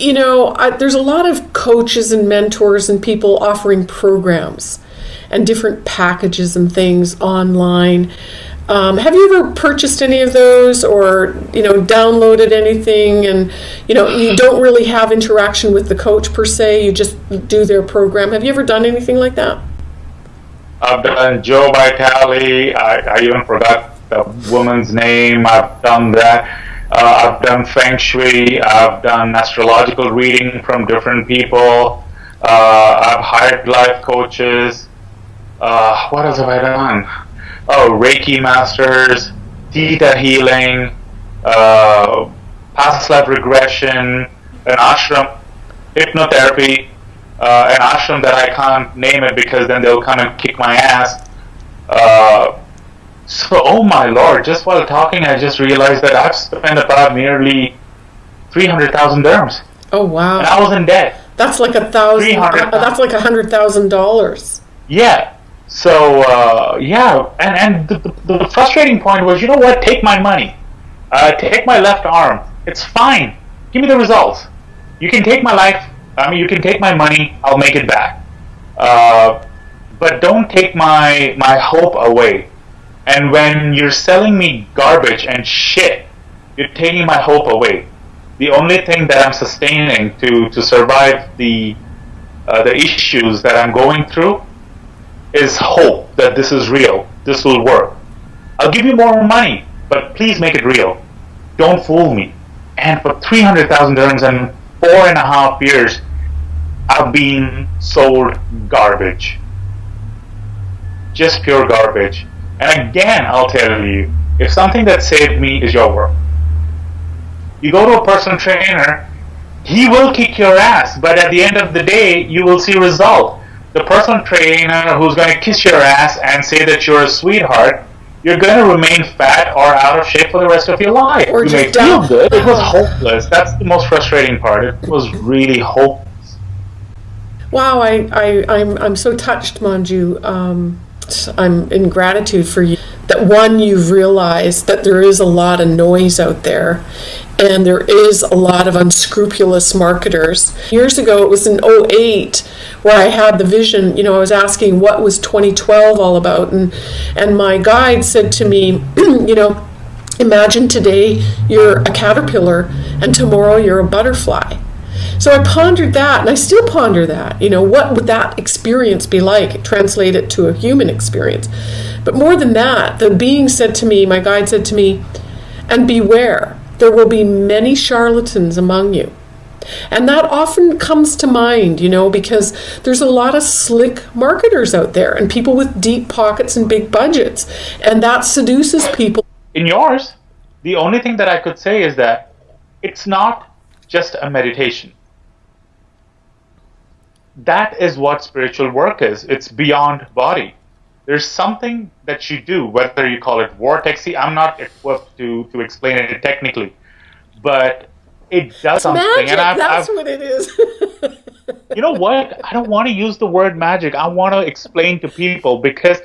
you know, I, there's a lot of coaches and mentors and people offering programs and different packages and things online. Um, have you ever purchased any of those or you know downloaded anything? And you know you don't really have interaction with the coach per se you just do their program. Have you ever done anything like that? I've done Joe Vitale I, I even forgot the woman's name. I've done that uh, I've done Feng Shui I've done astrological reading from different people. Uh, I've hired life coaches. Uh, what else have I done? Oh, Reiki masters, Theta healing, uh, past life regression, an ashram, hypnotherapy, uh, an ashram that I can't name it because then they'll come and kick my ass. So, oh my lord, just while talking, I just realized that I've spent about nearly 300,000 dirhams. Oh wow. And I was in debt. That's like a thousand. Uh, that's like a hundred thousand dollars. Yeah, so uh, yeah, and and the, the, the, frustrating point was, you know what? Take my money, uh, take my left arm. It's fine. Give me the results. You can take my life. I mean, you can take my money. I'll make it back. Uh, but don't take my my hope away. And when you're selling me garbage and shit, you're taking my hope away. The only thing that I'm sustaining to to survive the uh, the issues that I'm going through is hope that this is real, this will work. I'll give you more money, but please make it real. Don't fool me. And for 300,000 dirhams and four and a half years, I've been sold garbage. Just pure garbage. And again, I'll tell you, if something that saved me is your work, you go to a personal trainer, he will kick your ass, but at the end of the day, you will see result the personal trainer who's going to kiss your ass and say that you're a sweetheart, you're going to remain fat or out of shape for the rest of your life. Or you may feel good. It was hopeless. That's the most frustrating part. It was really hopeless. Wow, I, I, I'm, I'm so touched, Manju. Um, I'm in gratitude for you that one, you've realized that there is a lot of noise out there and there is a lot of unscrupulous marketers. Years ago, it was in 08 where I had the vision, you know, I was asking what was 2012 all about and and my guide said to me, you know, imagine today you're a caterpillar and tomorrow you're a butterfly. So I pondered that, and I still ponder that. You know, what would that experience be like? Translate it to a human experience. But more than that, the being said to me, my guide said to me, and beware, there will be many charlatans among you. And that often comes to mind, you know, because there's a lot of slick marketers out there and people with deep pockets and big budgets. And that seduces people. In yours, the only thing that I could say is that it's not just a meditation. That is what spiritual work is. It's beyond body there's something that you do, whether you call it vortexy. I'm not equipped to, to explain it technically, but it does it's something. Magic. And I've, That's I've, what it is. you know what? I don't want to use the word magic. I want to explain to people because